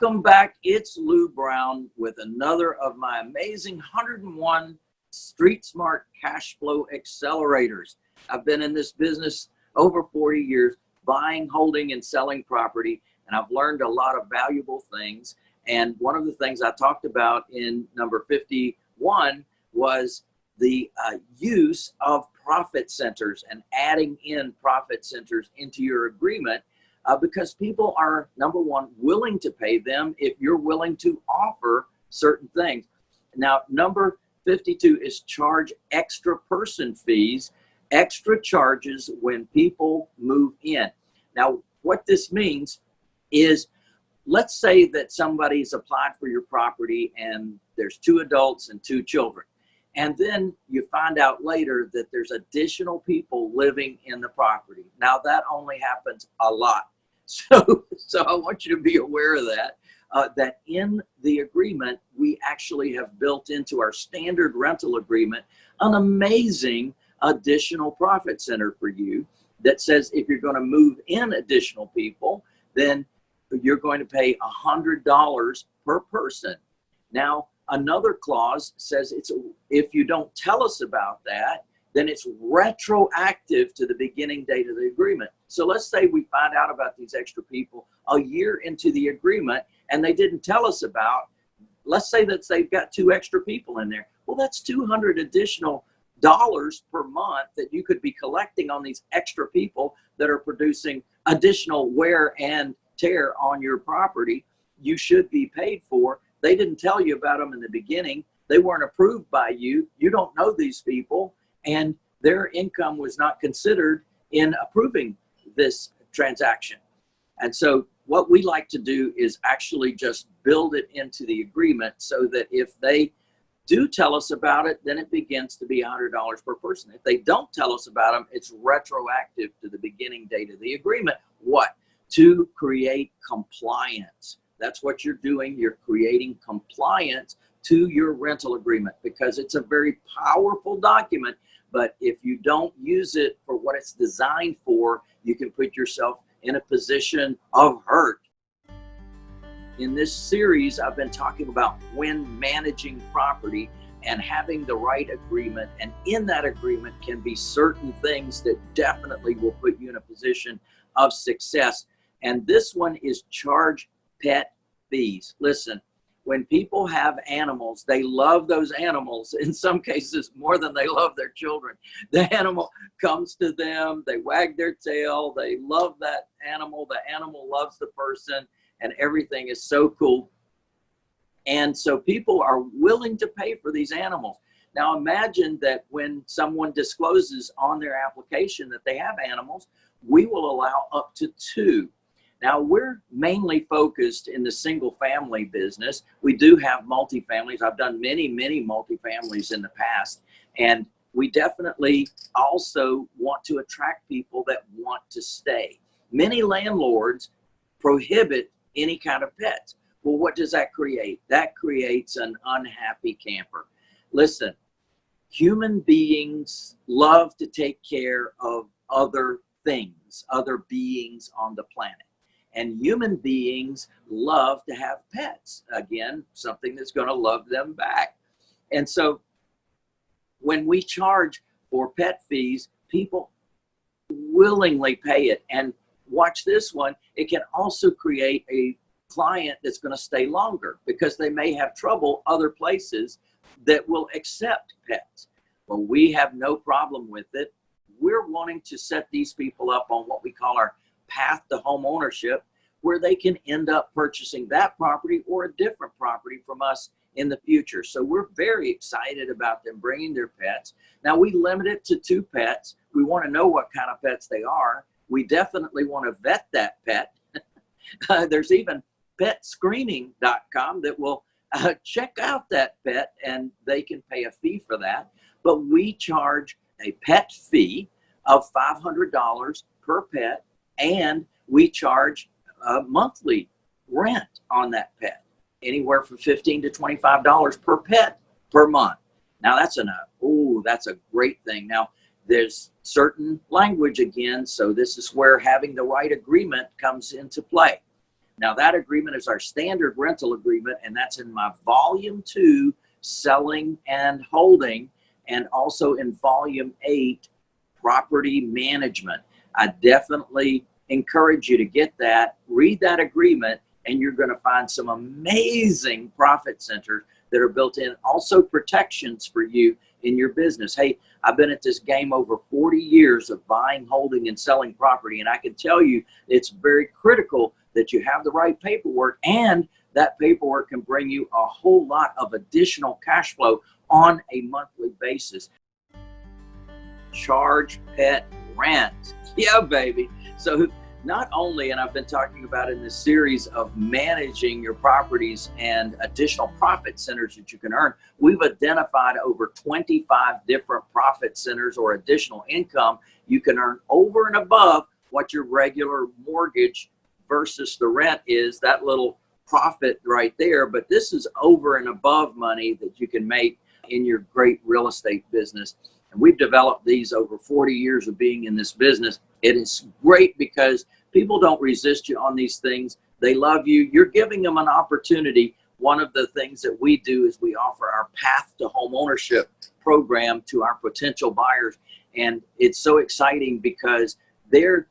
Welcome back. It's Lou Brown with another of my amazing 101 Street Smart Cash Flow Accelerators. I've been in this business over 40 years, buying, holding, and selling property, and I've learned a lot of valuable things. And one of the things I talked about in number 51 was the uh, use of profit centers and adding in profit centers into your agreement uh, because people are, number one, willing to pay them if you're willing to offer certain things. Now, number 52 is charge extra person fees, extra charges when people move in. Now, what this means is let's say that somebody's applied for your property and there's two adults and two children. And then you find out later that there's additional people living in the property. Now that only happens a lot. So, so I want you to be aware of that. Uh, that in the agreement, we actually have built into our standard rental agreement an amazing additional profit center for you that says if you're going to move in additional people, then you're going to pay a hundred dollars per person. Now, another clause says it's if you don't tell us about that, then it's retroactive to the beginning date of the agreement. So let's say we find out about these extra people a year into the agreement and they didn't tell us about, let's say that they've got two extra people in there. Well, that's 200 additional dollars per month that you could be collecting on these extra people that are producing additional wear and tear on your property. You should be paid for. They didn't tell you about them in the beginning. They weren't approved by you. You don't know these people and their income was not considered in approving this transaction. And so what we like to do is actually just build it into the agreement so that if they do tell us about it, then it begins to be $100 per person. If they don't tell us about them, it's retroactive to the beginning date of the agreement. What? To create compliance. That's what you're doing. You're creating compliance to your rental agreement because it's a very powerful document but if you don't use it for what it's designed for, you can put yourself in a position of hurt. In this series, I've been talking about when managing property and having the right agreement. And in that agreement can be certain things that definitely will put you in a position of success. And this one is charge pet fees. Listen, when people have animals, they love those animals in some cases more than they love their children. The animal comes to them, they wag their tail, they love that animal, the animal loves the person, and everything is so cool. And so people are willing to pay for these animals. Now imagine that when someone discloses on their application that they have animals, we will allow up to two now we're mainly focused in the single family business. We do have multifamilies. I've done many, many multifamilies in the past. And we definitely also want to attract people that want to stay. Many landlords prohibit any kind of pets. Well, what does that create? That creates an unhappy camper. Listen, human beings love to take care of other things, other beings on the planet. And human beings love to have pets. Again, something that's going to love them back. And so when we charge for pet fees, people willingly pay it. And watch this one, it can also create a client that's going to stay longer because they may have trouble other places that will accept pets. Well, we have no problem with it. We're wanting to set these people up on what we call our path to home ownership where they can end up purchasing that property or a different property from us in the future. So we're very excited about them bringing their pets. Now we limit it to two pets. We want to know what kind of pets they are. We definitely want to vet that pet. uh, there's even petscreening.com that will uh, check out that pet and they can pay a fee for that. But we charge a pet fee of $500 per pet and we charge a monthly rent on that pet, anywhere from 15 to $25 per pet per month. Now that's enough. Oh, that's a great thing. Now there's certain language again, so this is where having the right agreement comes into play. Now that agreement is our standard rental agreement and that's in my volume two, selling and holding, and also in volume eight, property management. I definitely encourage you to get that, read that agreement, and you're going to find some amazing profit centers that are built in. Also protections for you in your business. Hey, I've been at this game over 40 years of buying, holding, and selling property, and I can tell you it's very critical that you have the right paperwork and that paperwork can bring you a whole lot of additional cash flow on a monthly basis. Charge pet rent. Yeah, baby. So not only, and I've been talking about in this series of managing your properties and additional profit centers that you can earn, we've identified over 25 different profit centers or additional income you can earn over and above what your regular mortgage versus the rent is that little profit right there. But this is over and above money that you can make in your great real estate business. And we've developed these over 40 years of being in this business. It is great because people don't resist you on these things. They love you. You're giving them an opportunity. One of the things that we do is we offer our path to home ownership program to our potential buyers. And it's so exciting because they're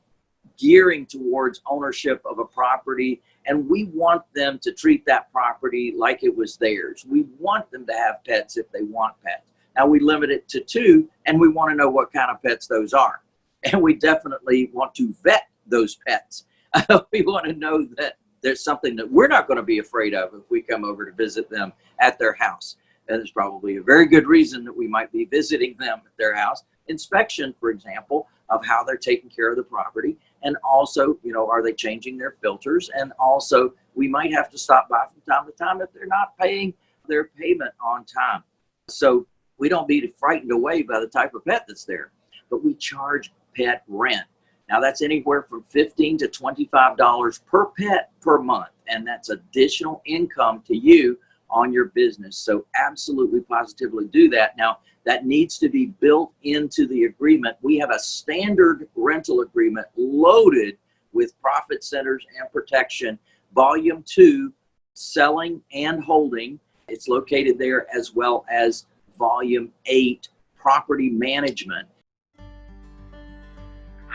gearing towards ownership of a property and we want them to treat that property like it was theirs. We want them to have pets if they want pets. Now we limit it to two and we want to know what kind of pets those are. And we definitely want to vet those pets. we want to know that there's something that we're not going to be afraid of if we come over to visit them at their house. And there's probably a very good reason that we might be visiting them at their house. Inspection, for example, of how they're taking care of the property. And also, you know, are they changing their filters? And also, we might have to stop by from time to time if they're not paying their payment on time. So we don't be frightened away by the type of pet that's there, but we charge pet rent. Now that's anywhere from 15 to $25 per pet per month. And that's additional income to you on your business. So absolutely positively do that. Now that needs to be built into the agreement. We have a standard rental agreement loaded with profit centers and protection. Volume two, selling and holding. It's located there as well as volume eight, property management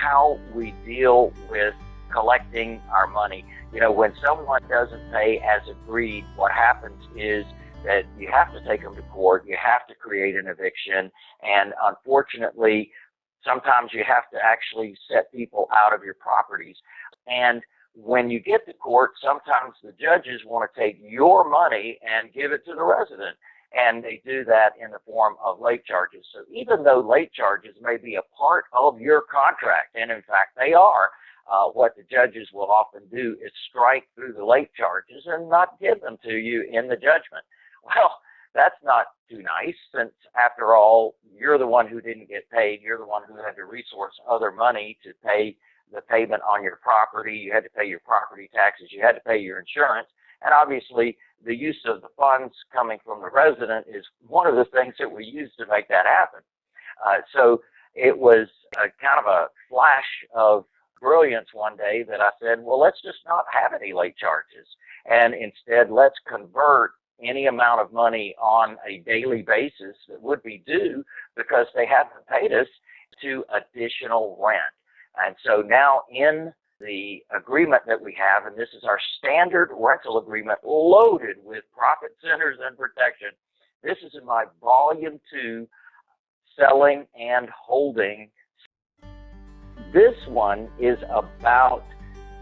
how we deal with collecting our money. You know, when someone doesn't pay as agreed, what happens is that you have to take them to court, you have to create an eviction, and unfortunately, sometimes you have to actually set people out of your properties. And when you get to court, sometimes the judges want to take your money and give it to the resident and they do that in the form of late charges. So even though late charges may be a part of your contract, and in fact they are, uh, what the judges will often do is strike through the late charges and not give them to you in the judgment. Well, that's not too nice since after all, you're the one who didn't get paid. You're the one who had to resource other money to pay the payment on your property. You had to pay your property taxes. You had to pay your insurance. And obviously, the use of the funds coming from the resident is one of the things that we use to make that happen. Uh, so it was a kind of a flash of brilliance one day that I said, well, let's just not have any late charges. And instead, let's convert any amount of money on a daily basis that would be due because they haven't paid us to additional rent. And so now in the agreement that we have, and this is our standard rental agreement loaded with profit centers and protection. This is in my volume two, selling and holding. This one is about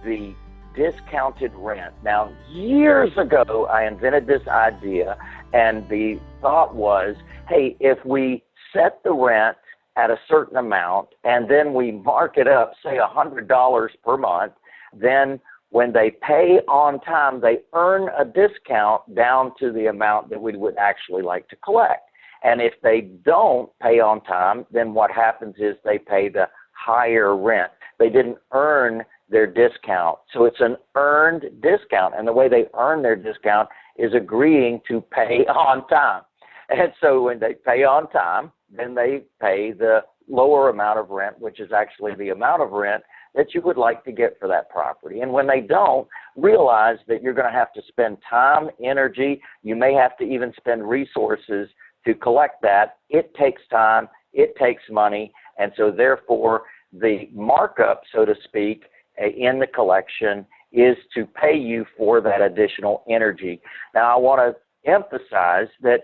the discounted rent. Now, years ago, I invented this idea, and the thought was, hey, if we set the rent at a certain amount and then we mark it up, say a $100 per month, then when they pay on time, they earn a discount down to the amount that we would actually like to collect. And if they don't pay on time, then what happens is they pay the higher rent. They didn't earn their discount. So it's an earned discount. And the way they earn their discount is agreeing to pay on time. And so when they pay on time, then they pay the lower amount of rent, which is actually the amount of rent that you would like to get for that property. And when they don't, realize that you're going to have to spend time, energy, you may have to even spend resources to collect that. It takes time, it takes money, and so therefore the markup, so to speak, uh, in the collection is to pay you for that additional energy. Now I want to emphasize that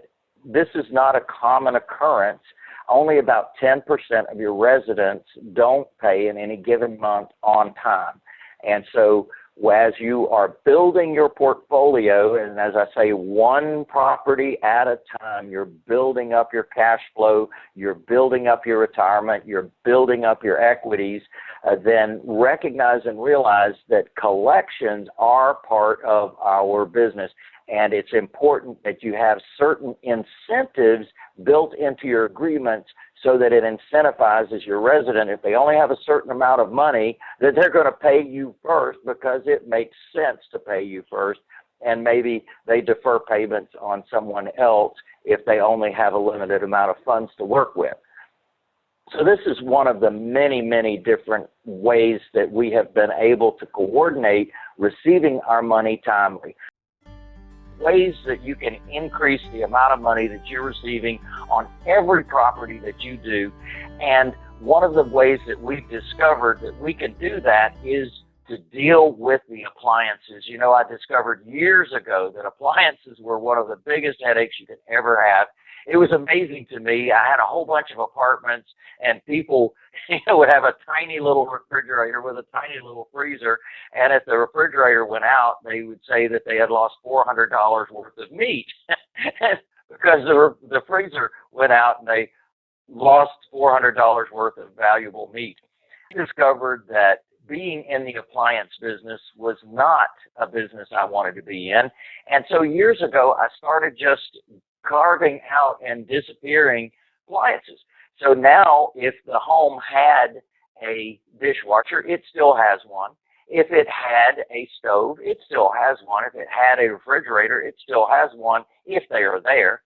this is not a common occurrence. Only about 10% of your residents don't pay in any given month on time. And so as you are building your portfolio, and as I say, one property at a time, you're building up your cash flow, you're building up your retirement, you're building up your equities, uh, then recognize and realize that collections are part of our business. And it's important that you have certain incentives built into your agreements so that it incentivizes your resident, if they only have a certain amount of money, that they're going to pay you first because it makes sense to pay you first. And maybe they defer payments on someone else if they only have a limited amount of funds to work with. So this is one of the many, many different ways that we have been able to coordinate receiving our money timely ways that you can increase the amount of money that you're receiving on every property that you do. And one of the ways that we've discovered that we can do that is to deal with the appliances. You know, I discovered years ago that appliances were one of the biggest headaches you could ever have it was amazing to me. I had a whole bunch of apartments, and people you know, would have a tiny little refrigerator with a tiny little freezer, and if the refrigerator went out, they would say that they had lost four hundred dollars worth of meat because the the freezer went out and they lost four hundred dollars worth of valuable meat. I discovered that being in the appliance business was not a business I wanted to be in. And so years ago, I started just carving out and disappearing appliances. So now if the home had a dishwasher, it still has one. If it had a stove, it still has one. If it had a refrigerator, it still has one if they are there.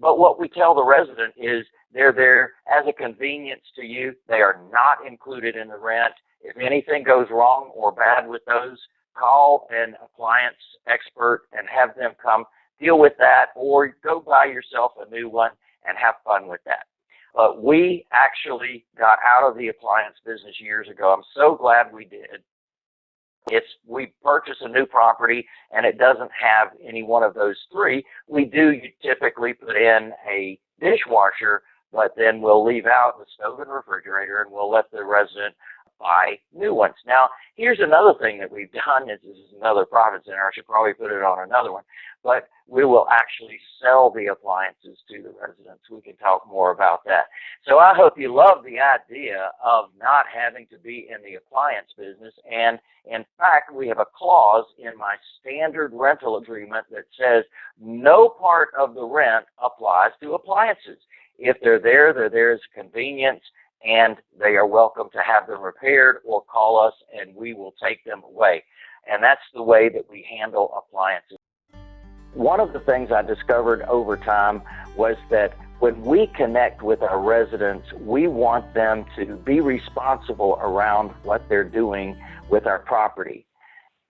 But what we tell the resident is they're there as a convenience to you. They are not included in the rent. If anything goes wrong or bad with those, call an appliance expert and have them come deal with that or go buy yourself a new one and have fun with that. But we actually got out of the appliance business years ago. I'm so glad we did. It's we purchase a new property and it doesn't have any one of those three. We do typically put in a dishwasher, but then we'll leave out the stove and refrigerator and we'll let the resident buy new ones. Now, here's another thing that we've done. This is another profit center. I should probably put it on another one. But we will actually sell the appliances to the residents. We can talk more about that. So I hope you love the idea of not having to be in the appliance business. And in fact, we have a clause in my standard rental agreement that says no part of the rent applies to appliances. If they're there, they're there as convenience and they are welcome to have them repaired or call us and we will take them away. And that's the way that we handle appliances. One of the things I discovered over time was that when we connect with our residents, we want them to be responsible around what they're doing with our property.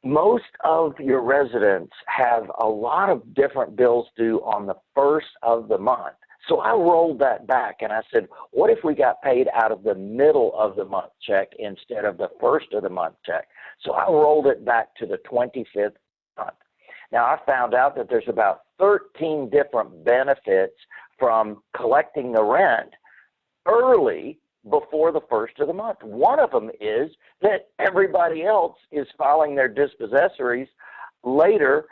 Most of your residents have a lot of different bills due on the first of the month. So I rolled that back and I said, what if we got paid out of the middle of the month check instead of the first of the month check? So I rolled it back to the 25th month. Now I found out that there's about 13 different benefits from collecting the rent early before the first of the month. One of them is that everybody else is filing their dispossessories later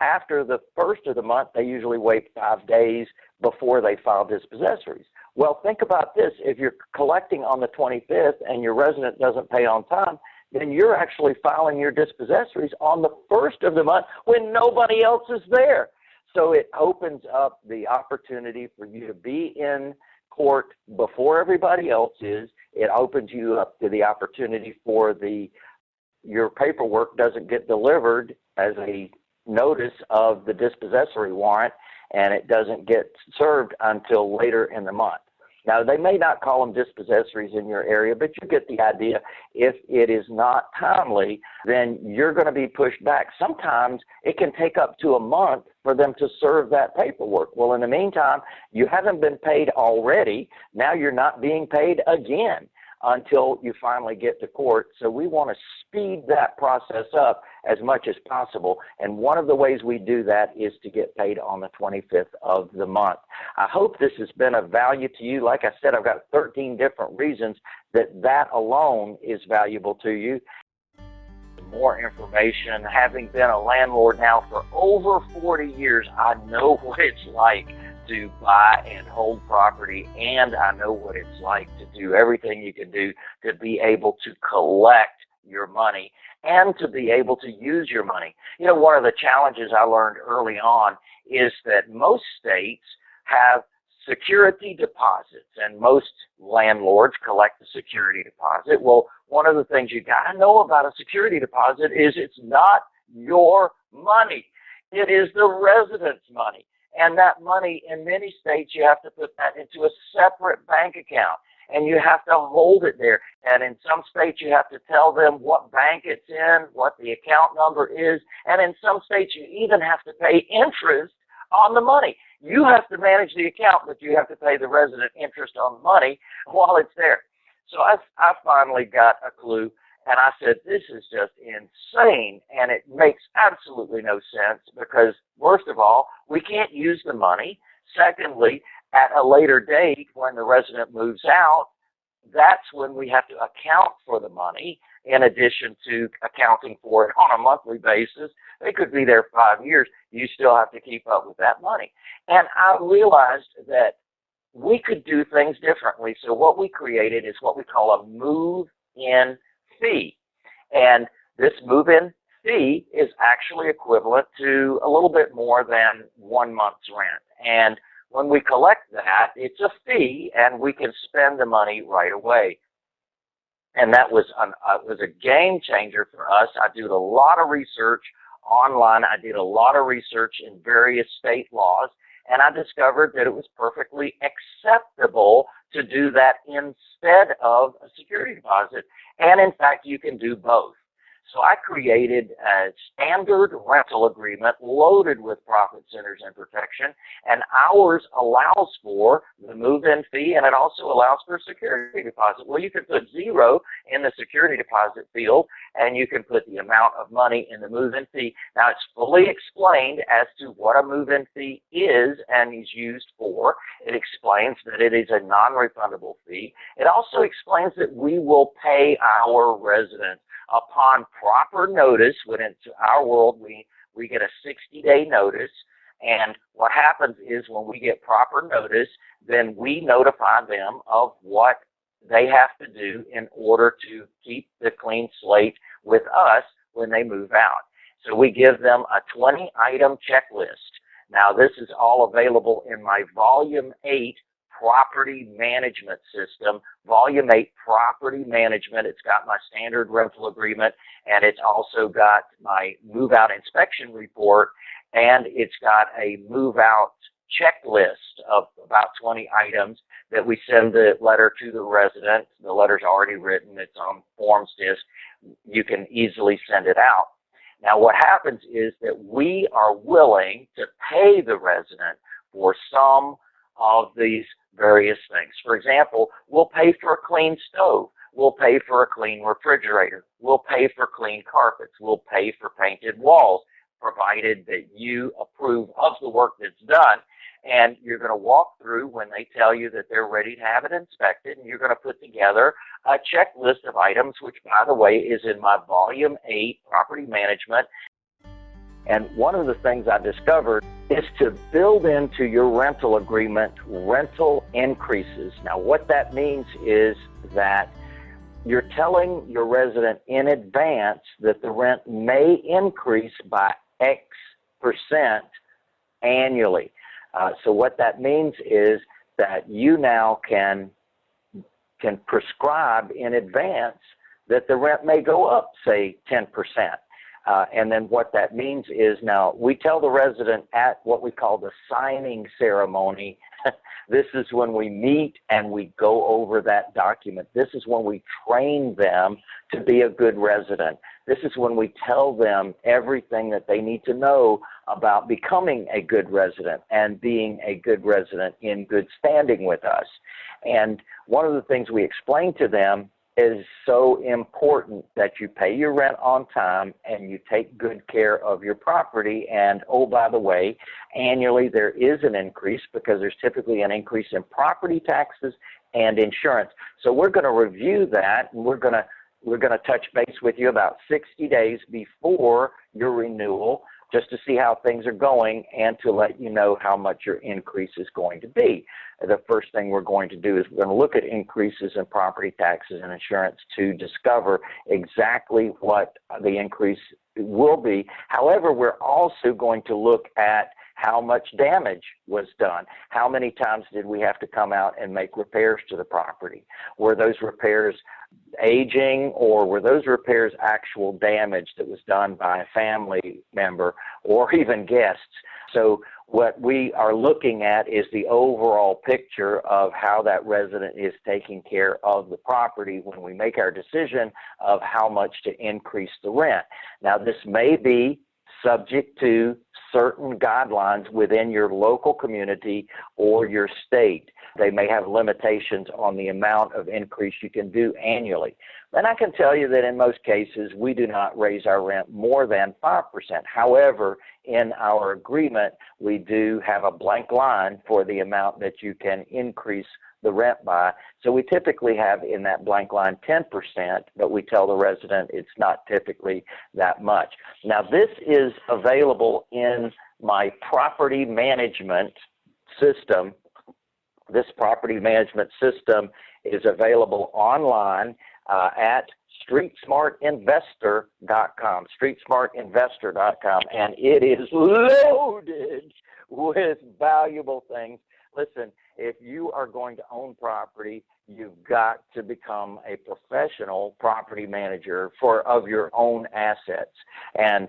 after the first of the month, they usually wait five days before they file dispossessories. Well, think about this. If you're collecting on the 25th and your resident doesn't pay on time, then you're actually filing your dispossessories on the first of the month when nobody else is there. So it opens up the opportunity for you to be in court before everybody else is. It opens you up to the opportunity for the your paperwork doesn't get delivered as a notice of the dispossessory warrant and it doesn't get served until later in the month. Now, they may not call them dispossessories in your area, but you get the idea. If it is not timely, then you're going to be pushed back. Sometimes it can take up to a month for them to serve that paperwork. Well, in the meantime, you haven't been paid already. Now you're not being paid again until you finally get to court. So we want to speed that process up as much as possible. And one of the ways we do that is to get paid on the 25th of the month. I hope this has been of value to you. Like I said, I've got 13 different reasons that that alone is valuable to you. More information, having been a landlord now for over 40 years, I know what it's like to buy and hold property, and I know what it's like to do everything you can do to be able to collect your money and to be able to use your money. You know, one of the challenges I learned early on is that most states have security deposits and most landlords collect the security deposit. Well, one of the things you got to know about a security deposit is it's not your money. It is the resident's money. And that money, in many states, you have to put that into a separate bank account and you have to hold it there. And in some states, you have to tell them what bank it's in, what the account number is. And in some states, you even have to pay interest on the money. You have to manage the account, but you have to pay the resident interest on the money while it's there. So I, I finally got a clue and I said, this is just insane. And it makes absolutely no sense because, worst of all, we can't use the money. Secondly, at a later date, when the resident moves out, that's when we have to account for the money in addition to accounting for it on a monthly basis. They could be there five years. You still have to keep up with that money. And I realized that we could do things differently. So what we created is what we call a move-in fee. And this move-in fee is actually equivalent to a little bit more than one month's rent. And when we collect that, it's a fee and we can spend the money right away. And that was, an, uh, was a game changer for us. I did a lot of research online. I did a lot of research in various state laws and I discovered that it was perfectly acceptable to do that instead of a security deposit. And in fact, you can do both. So I created a standard rental agreement loaded with profit centers and protection, and ours allows for the move-in fee, and it also allows for a security deposit. Well, you can put zero in the security deposit field, and you can put the amount of money in the move-in fee. Now, it's fully explained as to what a move-in fee is and is used for. It explains that it is a non-refundable fee. It also explains that we will pay our residents upon proper notice, when it's our world, we, we get a 60 day notice. And what happens is when we get proper notice, then we notify them of what they have to do in order to keep the clean slate with us when they move out. So we give them a 20 item checklist. Now this is all available in my volume 8 property management system, volume 8 property management. It's got my standard rental agreement and it's also got my move out inspection report and it's got a move out checklist of about 20 items that we send the letter to the resident. The letter's already written. It's on forms disc. You can easily send it out. Now what happens is that we are willing to pay the resident for some of these various things. For example, we'll pay for a clean stove. We'll pay for a clean refrigerator. We'll pay for clean carpets. We'll pay for painted walls, provided that you approve of the work that's done. And you're going to walk through when they tell you that they're ready to have it inspected, and you're going to put together a checklist of items, which, by the way, is in my Volume 8 Property Management. And one of the things I discovered is to build into your rental agreement rental increases. Now, what that means is that you're telling your resident in advance that the rent may increase by X percent annually. Uh, so what that means is that you now can can prescribe in advance that the rent may go up, say 10 percent. Uh, and then what that means is now we tell the resident at what we call the signing ceremony This is when we meet and we go over that document. This is when we train them to be a good resident. This is when we tell them everything that they need to know about becoming a good resident and being a good resident in good standing with us. And one of the things we explain to them is so important that you pay your rent on time and you take good care of your property. And oh, by the way, annually there is an increase because there's typically an increase in property taxes and insurance. So we're going to review that and we're going to we're going to touch base with you about 60 days before your renewal just to see how things are going and to let you know how much your increase is going to be. The first thing we're going to do is we're going to look at increases in property taxes and insurance to discover exactly what the increase will be. However, we're also going to look at how much damage was done. How many times did we have to come out and make repairs to the property? Were those repairs aging or were those repairs actual damage that was done by a family member or even guests? So what we are looking at is the overall picture of how that resident is taking care of the property when we make our decision of how much to increase the rent. Now this may be subject to certain guidelines within your local community or your state. They may have limitations on the amount of increase you can do annually. And I can tell you that in most cases, we do not raise our rent more than 5%. However, in our agreement, we do have a blank line for the amount that you can increase the rent by. So we typically have in that blank line 10%, but we tell the resident it's not typically that much. Now this is available in my property management system. This property management system is available online uh, at streetsmartinvestor.com, streetsmartinvestor.com, and it is loaded with valuable things. Listen, if you are going to own property, you've got to become a professional property manager for of your own assets. And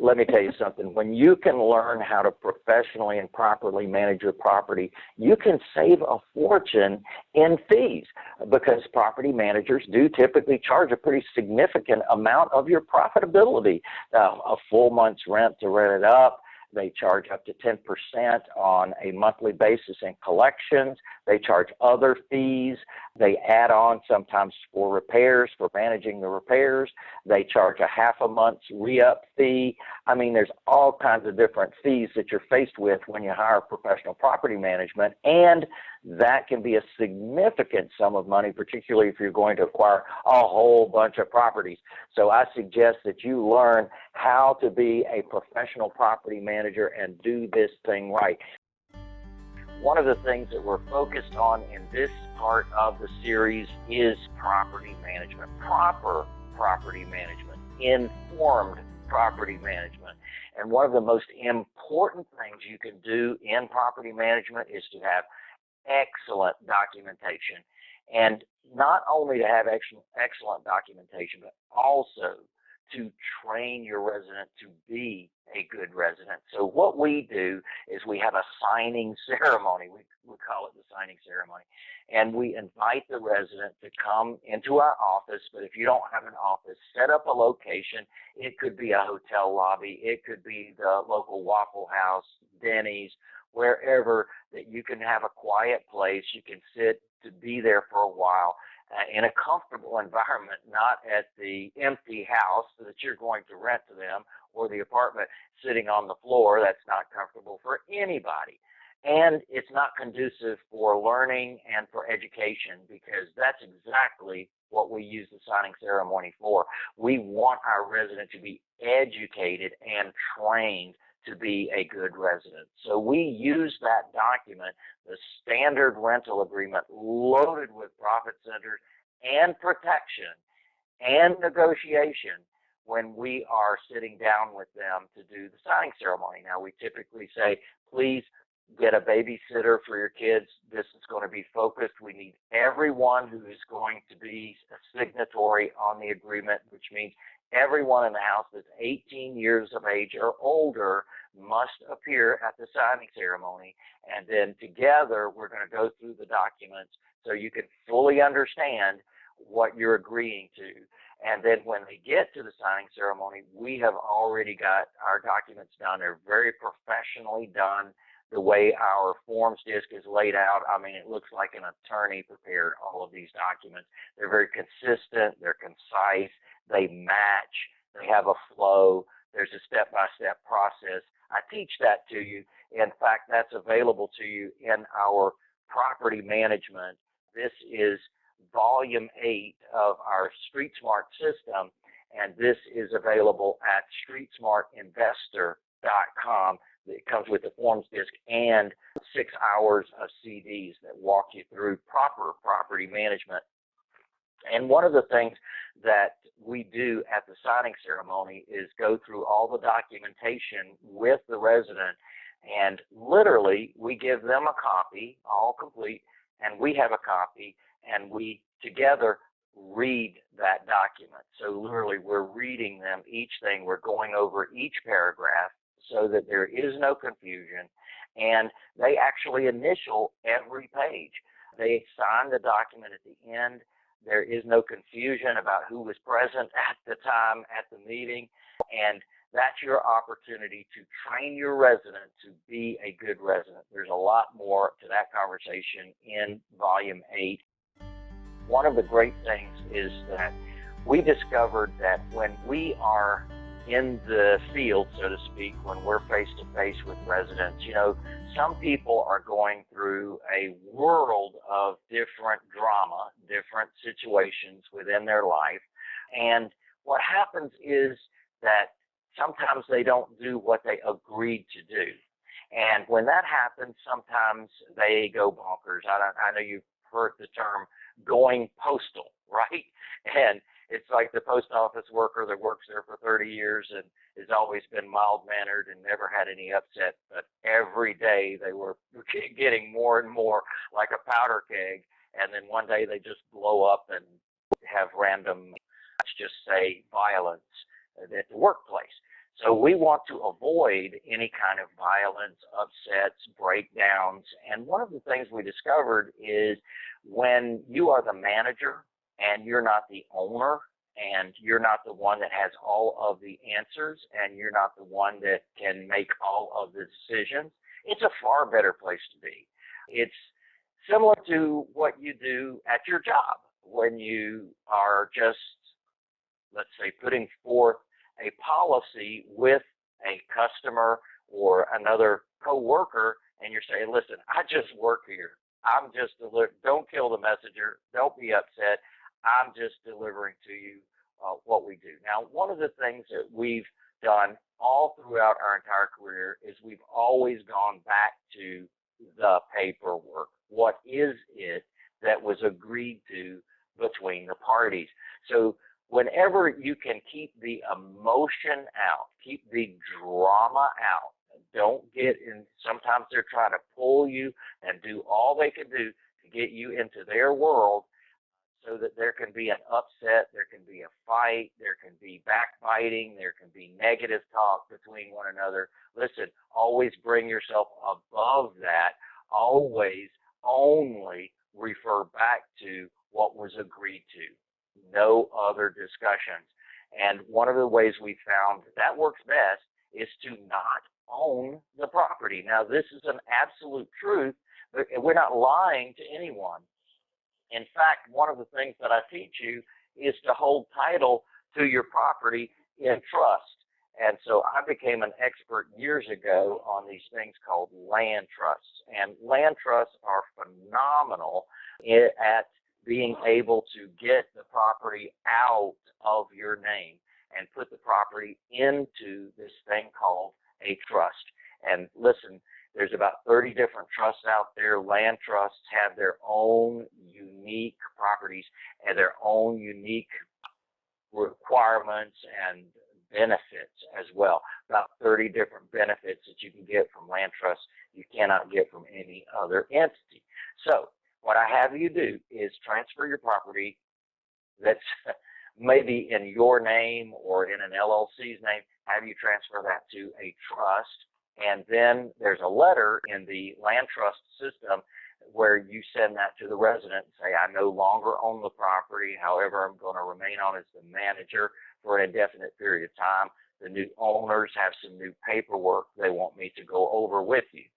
let me tell you something. When you can learn how to professionally and properly manage your property, you can save a fortune in fees because property managers do typically charge a pretty significant amount of your profitability. Uh, a full month's rent to rent it up, they charge up to 10% on a monthly basis in collections. They charge other fees. They add on sometimes for repairs, for managing the repairs. They charge a half a month's re-up fee. I mean, there's all kinds of different fees that you're faced with when you hire professional property management. And that can be a significant sum of money, particularly if you're going to acquire a whole bunch of properties. So I suggest that you learn how to be a professional property manager and do this thing right. One of the things that we're focused on in this part of the series is property management, proper property management, informed property management. And one of the most important things you can do in property management is to have excellent documentation. And not only to have excellent documentation, but also to train your resident to be a good resident. So what we do is we have a signing ceremony. We, we call it the signing ceremony. And we invite the resident to come into our office, but if you don't have an office, set up a location. It could be a hotel lobby. It could be the local Waffle House, Denny's, wherever that you can have a quiet place. You can sit to be there for a while uh, in a comfortable environment, not at the empty house that you're going to rent to them or the apartment sitting on the floor. That's not comfortable for anybody. And it's not conducive for learning and for education because that's exactly what we use the signing ceremony for. We want our resident to be educated and trained to be a good resident. So we use that document, the standard rental agreement loaded with profit centers and protection and negotiation when we are sitting down with them to do the signing ceremony. Now we typically say, please get a babysitter for your kids. This is going to be focused. We need everyone who is going to be a signatory on the agreement, which means everyone in the house that's 18 years of age or older must appear at the signing ceremony. And then together, we're going to go through the documents so you can fully understand what you're agreeing to. And then when they get to the signing ceremony, we have already got our documents done. They're very professionally done. The way our forms disc is laid out, I mean, it looks like an attorney prepared all of these documents. They're very consistent. They're concise. They match. They have a flow. There's a step-by-step process. I teach that to you. In fact, that's available to you in our property management. This is volume eight of our Street Smart system, and this is available at streetsmartinvestor.com. It comes with the forms disc and six hours of CDs that walk you through proper property management. And one of the things that we do at the signing ceremony is go through all the documentation with the resident and literally we give them a copy, all complete, and we have a copy and we together read that document. So literally we're reading them each thing, we're going over each paragraph so that there is no confusion and they actually initial every page. They sign the document at the end. There is no confusion about who was present at the time at the meeting and that's your opportunity to train your resident to be a good resident. There's a lot more to that conversation in volume eight one of the great things is that we discovered that when we are in the field, so to speak, when we're face to face with residents, you know, some people are going through a world of different drama, different situations within their life. And what happens is that sometimes they don't do what they agreed to do. And when that happens, sometimes they go bonkers. I, I know you've heard the term going postal, right? And it's like the post office worker that works there for 30 years and has always been mild mannered and never had any upset, but every day they were getting more and more like a powder keg. And then one day they just blow up and have random, let's just say, violence at the workplace. So we want to avoid any kind of violence, upsets, breakdowns. And one of the things we discovered is when you are the manager and you're not the owner and you're not the one that has all of the answers and you're not the one that can make all of the decisions, it's a far better place to be. It's similar to what you do at your job when you are just, let's say, putting forth a policy with a customer or another coworker and you're saying, listen, I just work here. I'm just. Don't kill the messenger. Don't be upset. I'm just delivering to you uh, what we do. Now, one of the things that we've done all throughout our entire career is we've always gone back to the paperwork. What is it that was agreed to between the parties? So whenever you can keep the emotion out, keep the drama out, don't get in, sometimes they're trying to pull you and do all they can do to get you into their world so that there can be an upset, there can be a fight, there can be backbiting, there can be negative talk between one another. Listen, always bring yourself above that. Always only refer back to what was agreed to no other discussions. And one of the ways we found that, that works best is to not own the property. Now, this is an absolute truth. We're not lying to anyone. In fact, one of the things that I teach you is to hold title to your property in trust. And so I became an expert years ago on these things called land trusts. And land trusts are phenomenal at being able to get the property out of your name and put the property into this thing called a trust. And listen, there's about 30 different trusts out there. Land trusts have their own unique properties and their own unique requirements and benefits as well. About 30 different benefits that you can get from land trusts you cannot get from any other entity. So what I have you do is transfer your property that's maybe in your name or in an LLC's name, have you transfer that to a trust. And then there's a letter in the land trust system where you send that to the resident and say, I no longer own the property. However, I'm going to remain on as the manager for an indefinite period of time. The new owners have some new paperwork they want me to go over with you.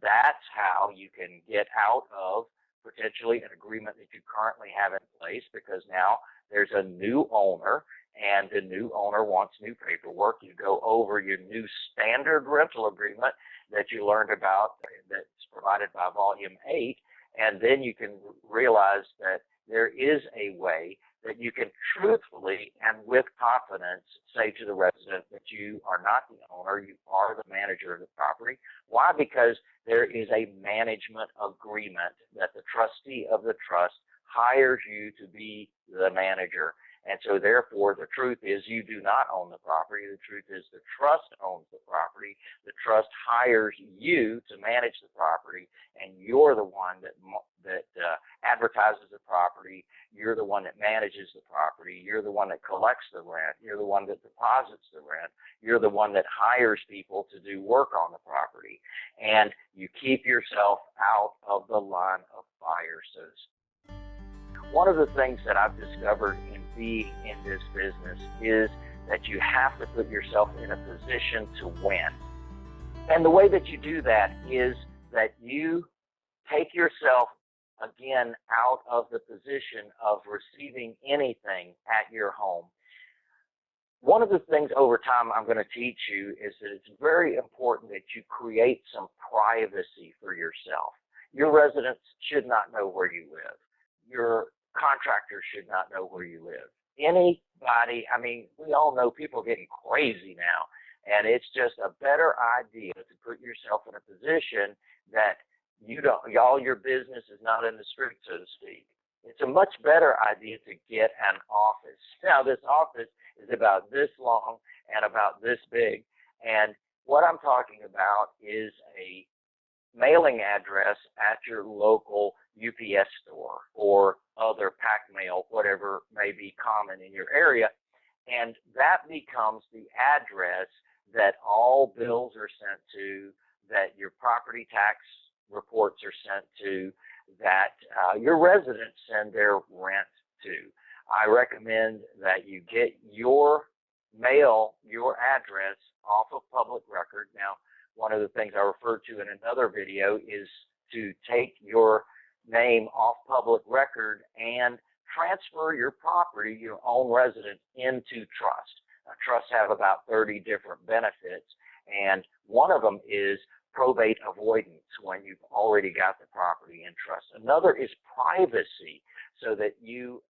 That's how you can get out of potentially an agreement that you currently have in place because now there's a new owner and the new owner wants new paperwork. You go over your new standard rental agreement that you learned about that's provided by volume 8 and then you can realize that there is a way that you can truthfully and with confidence say to the resident that you are not the owner, you are the manager of the property. Why? Because there is a management agreement that the trustee of the trust hires you to be the manager. And so therefore the truth is you do not own the property. The truth is the trust owns the property. The trust hires you to manage the property and you're the one that that uh, advertises the property. You're the one that manages the property. You're the one that collects the rent. You're the one that deposits the rent. You're the one that hires people to do work on the property. And you keep yourself out of the line of fire, so. One of the things that I've discovered in in this business is that you have to put yourself in a position to win. And the way that you do that is that you take yourself again out of the position of receiving anything at your home. One of the things over time I'm going to teach you is that it's very important that you create some privacy for yourself. Your residents should not know where you live. Your contractors should not know where you live. Anybody, I mean, we all know people are getting crazy now, and it's just a better idea to put yourself in a position that you don't, all your business is not in the street, so to speak. It's a much better idea to get an office. Now, this office is about this long and about this big. And what I'm talking about is a mailing address at your local UPS store or other Pak Mail, whatever may be common in your area. And that becomes the address that all bills are sent to, that your property tax reports are sent to that uh, your residents send their rent to. I recommend that you get your mail, your address off of public record. Now, one of the things I referred to in another video is to take your name off public record and transfer your property, your own residence, into trust. Now, trusts have about 30 different benefits, and one of them is probate avoidance when you've already got the property in trust. Another is privacy so that you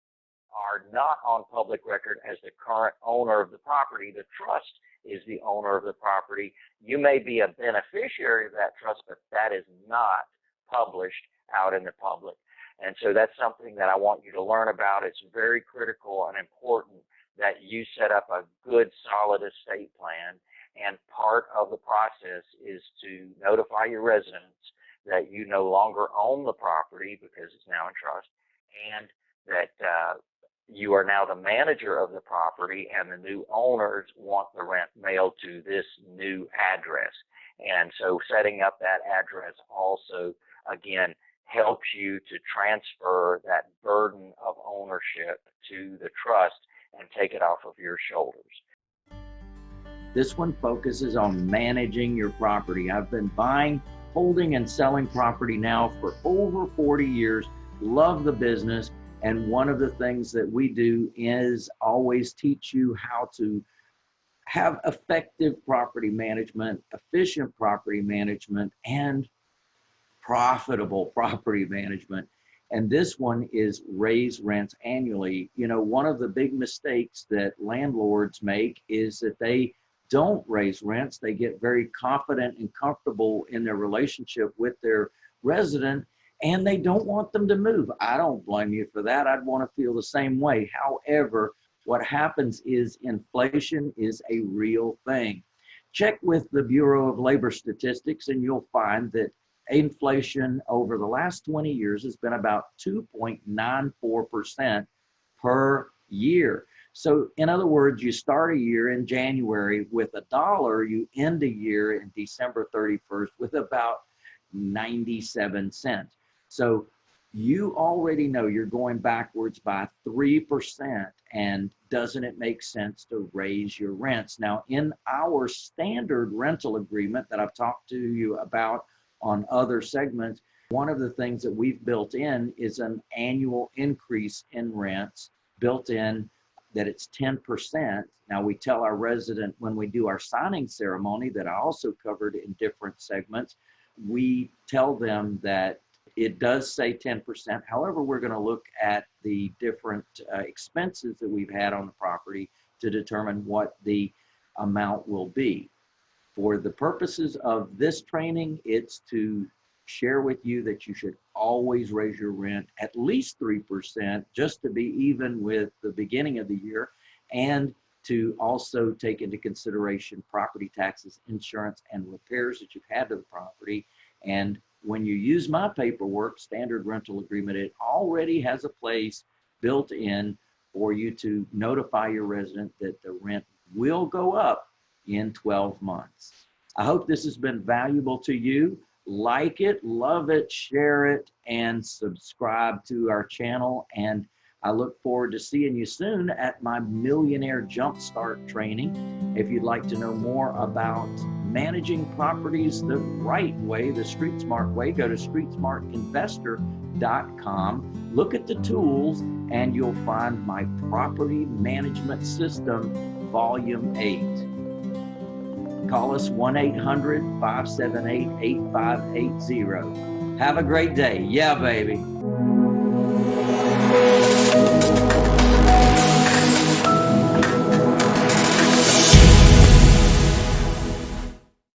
are not on public record as the current owner of the property. The trust is the owner of the property. You may be a beneficiary of that trust, but that is not published out in the public. And so that's something that I want you to learn about. It's very critical and important that you set up a good, solid estate plan and part of the process is to notify your residents that you no longer own the property because it's now in trust and that uh, you are now the manager of the property and the new owners want the rent mailed to this new address. And so setting up that address also, again, helps you to transfer that burden of ownership to the trust and take it off of your shoulders. This one focuses on managing your property. I've been buying, holding, and selling property now for over 40 years. Love the business. And one of the things that we do is always teach you how to have effective property management, efficient property management, and profitable property management. And this one is raise rents annually. You know, one of the big mistakes that landlords make is that they don't raise rents, they get very confident and comfortable in their relationship with their resident and they don't want them to move. I don't blame you for that. I'd want to feel the same way. However, what happens is inflation is a real thing. Check with the Bureau of Labor Statistics and you'll find that inflation over the last 20 years has been about 2.94% per year. So in other words, you start a year in January with a dollar, you end a year in December 31st with about 97 cents. So you already know you're going backwards by 3% and doesn't it make sense to raise your rents? Now in our standard rental agreement that I've talked to you about on other segments, one of the things that we've built in is an annual increase in rents built in that it's 10%. Now we tell our resident when we do our signing ceremony that I also covered in different segments, we tell them that it does say 10%. However, we're going to look at the different uh, expenses that we've had on the property to determine what the amount will be. For the purposes of this training, it's to share with you that you should always raise your rent at least 3% just to be even with the beginning of the year and to also take into consideration property taxes, insurance, and repairs that you've had to the property. And when you use my paperwork, standard rental agreement, it already has a place built in for you to notify your resident that the rent will go up in 12 months. I hope this has been valuable to you. Like it, love it, share it, and subscribe to our channel. And I look forward to seeing you soon at my Millionaire Jumpstart training. If you'd like to know more about managing properties the right way, the street smart way, go to streetsmartinvestor.com. Look at the tools and you'll find my property management system, volume 8. Call us 1 800 578 8580. Have a great day. Yeah, baby.